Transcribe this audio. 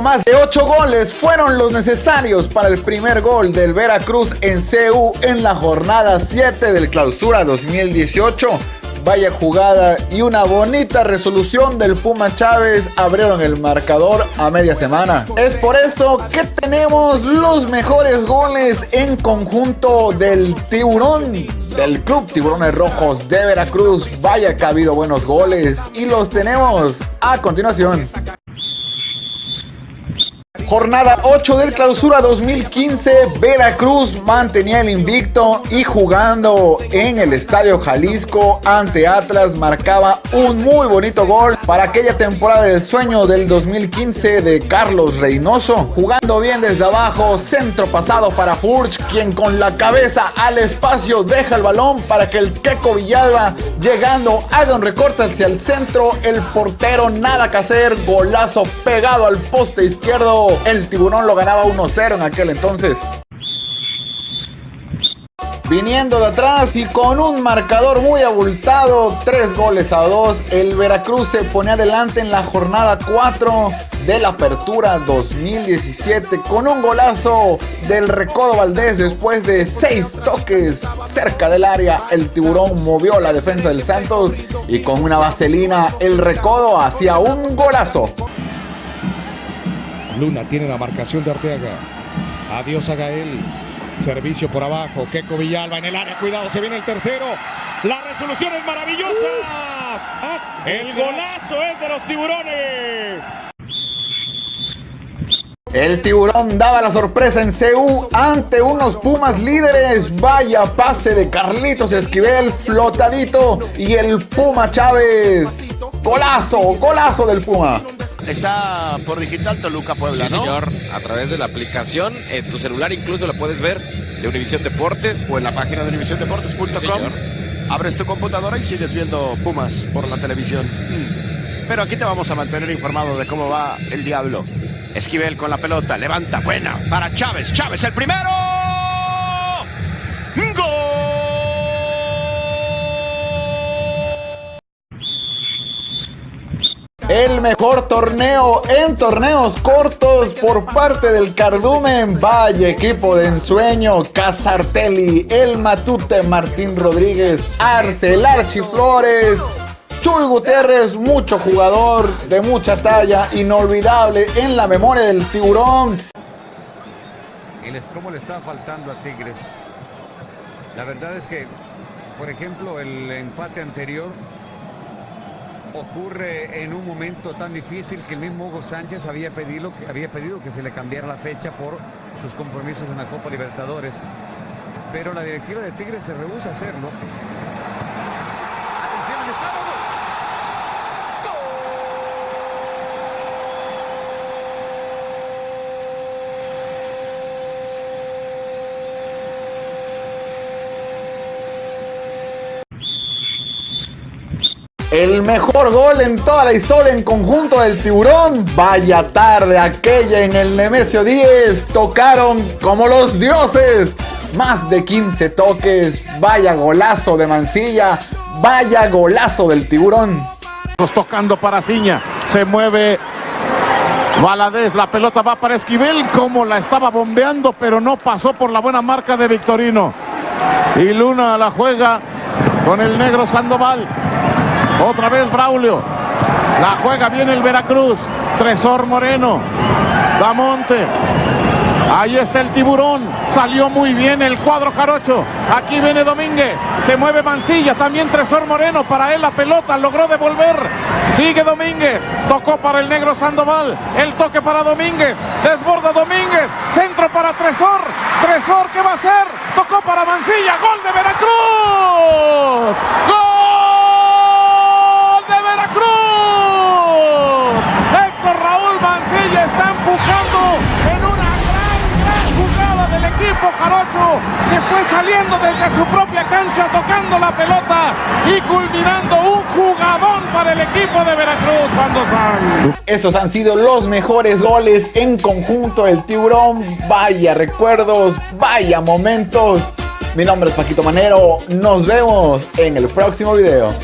Más de 8 goles fueron los necesarios para el primer gol del Veracruz en CU en la jornada 7 del Clausura 2018 vaya jugada y una bonita resolución del Puma Chávez abrieron el marcador a media semana. Es por esto que tenemos los mejores goles en conjunto del Tiburón, del Club Tiburones Rojos de Veracruz. Vaya que ha habido buenos goles y los tenemos a continuación. Jornada 8 del clausura 2015, Veracruz mantenía el invicto y jugando en el Estadio Jalisco ante Atlas marcaba un muy bonito gol para aquella temporada del sueño del 2015 de Carlos Reynoso. Jugando bien desde abajo, centro pasado para Furch, quien con la cabeza al espacio deja el balón para que el Keco Villalba llegando haga un recorte hacia el centro, el portero nada que hacer, golazo pegado al poste izquierdo el tiburón lo ganaba 1-0 en aquel entonces. Viniendo de atrás y con un marcador muy abultado, 3 goles a 2, el Veracruz se pone adelante en la jornada 4 de la apertura 2017 con un golazo del Recodo Valdés después de 6 toques cerca del área. El tiburón movió la defensa del Santos y con una vaselina el Recodo hacía un golazo. Luna tiene la marcación de Arteaga. Adiós a Gael. Servicio por abajo. Keco Villalba en el área. Cuidado, se viene el tercero. La resolución es maravillosa. El golazo es de los tiburones. El tiburón daba la sorpresa en CU ante unos Pumas líderes. Vaya pase de Carlitos Esquivel, flotadito. Y el Puma Chávez. Golazo, golazo del Puma. Está por digital Toluca Puebla, sí, señor. A través de la aplicación, en tu celular incluso lo puedes ver de Univisión Deportes. O en la página de univisiondeportes.com. Abres tu computadora y sigues viendo Pumas por la televisión. Pero aquí te vamos a mantener informado de cómo va el diablo. Esquivel con la pelota, levanta, buena, para Chávez. Chávez el primero. El mejor torneo en torneos cortos por parte del Cardumen. Vaya equipo de ensueño. Casartelli, El Matute, Martín Rodríguez, Arcel Archiflores. Chuy Gutiérrez, mucho jugador de mucha talla, inolvidable en la memoria del tiburón. ¿Cómo le está faltando a Tigres? La verdad es que, por ejemplo, el empate anterior ocurre en un momento tan difícil que el mismo Hugo Sánchez había pedido, había pedido que se le cambiara la fecha por sus compromisos en la Copa Libertadores. Pero la directiva de Tigres se rehúsa a hacerlo. El mejor gol en toda la historia en conjunto del tiburón. Vaya tarde aquella en el Nemesio 10. Tocaron como los dioses. Más de 15 toques. Vaya golazo de Mancilla. Vaya golazo del tiburón. Tocando para Ciña. Se mueve Valadez, la pelota va para Esquivel, como la estaba bombeando, pero no pasó por la buena marca de Victorino. Y Luna la juega con el negro Sandoval. Otra vez Braulio. La juega bien el Veracruz. Tresor Moreno. Damonte. Ahí está el tiburón. Salió muy bien el cuadro jarocho. Aquí viene Domínguez. Se mueve Mancilla. También Tresor Moreno. Para él la pelota. Logró devolver. Sigue Domínguez. Tocó para el negro Sandoval. El toque para Domínguez. Desborda Domínguez. Centro para Tresor. Tresor, ¿qué va a hacer? Tocó para Mancilla. Gol de Veracruz. ¡Gol! Saliendo desde su propia cancha tocando la pelota y culminando un jugadón para el equipo de Veracruz cuando sale. Estos han sido los mejores goles en conjunto del tiburón. Vaya recuerdos, vaya momentos. Mi nombre es Paquito Manero. Nos vemos en el próximo video.